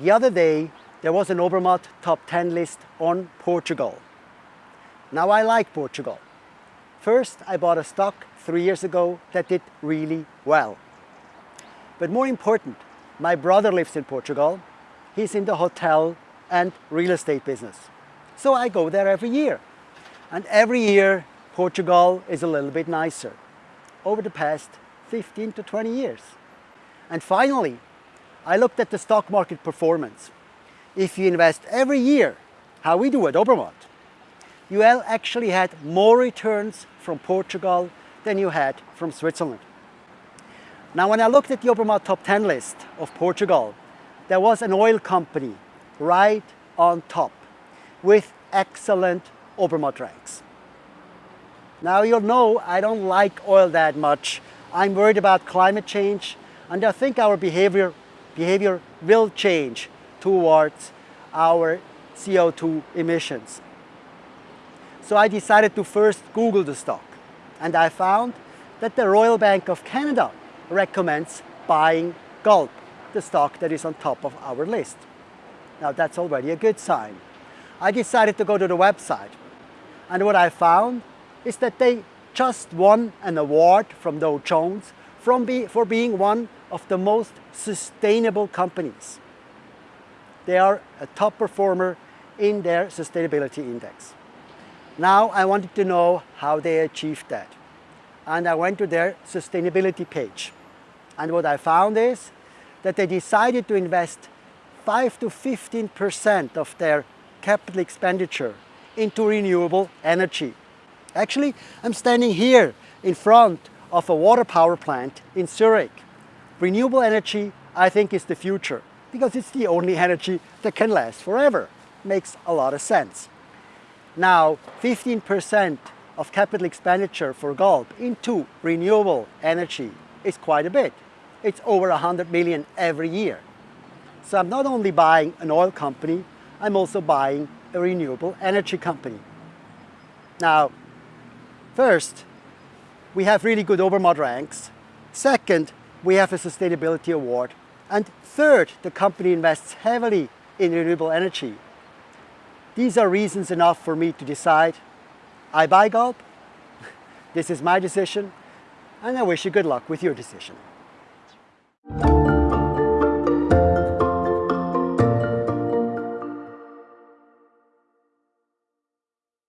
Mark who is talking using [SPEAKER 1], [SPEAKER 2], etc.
[SPEAKER 1] The other day, there was an Obermatt top 10 list on Portugal. Now I like Portugal. First, I bought a stock three years ago that did really well. But more important, my brother lives in Portugal. He's in the hotel and real estate business. So I go there every year. And every year, Portugal is a little bit nicer over the past 15 to 20 years. And finally, I looked at the stock market performance. If you invest every year, how we do at Obermatt, you actually had more returns from Portugal than you had from Switzerland. Now when I looked at the Obermatt top 10 list of Portugal, there was an oil company right on top with excellent Obermatt ranks. Now you'll know I don't like oil that much. I'm worried about climate change and I think our behavior, behavior will change towards our CO2 emissions. So I decided to first Google the stock and I found that the Royal Bank of Canada recommends buying Galp, the stock that is on top of our list. Now that's already a good sign. I decided to go to the website and what I found is that they just won an award from Dow Jones from be, for being one of the most sustainable companies. They are a top performer in their sustainability index. Now I wanted to know how they achieved that. And I went to their sustainability page. And what I found is that they decided to invest 5 to 15% of their capital expenditure into renewable energy. Actually, I'm standing here in front of a water power plant in Zurich. Renewable energy, I think, is the future because it's the only energy that can last forever. Makes a lot of sense. Now, 15% of capital expenditure for Galp into renewable energy is quite a bit. It's over 100 million every year. So I'm not only buying an oil company, I'm also buying a renewable energy company. Now, First, we have really good Obermatt ranks. Second, we have a sustainability award. And third, the company invests heavily in renewable energy. These are reasons enough for me to decide I buy Galp. this is my decision and I wish you good luck with your decision.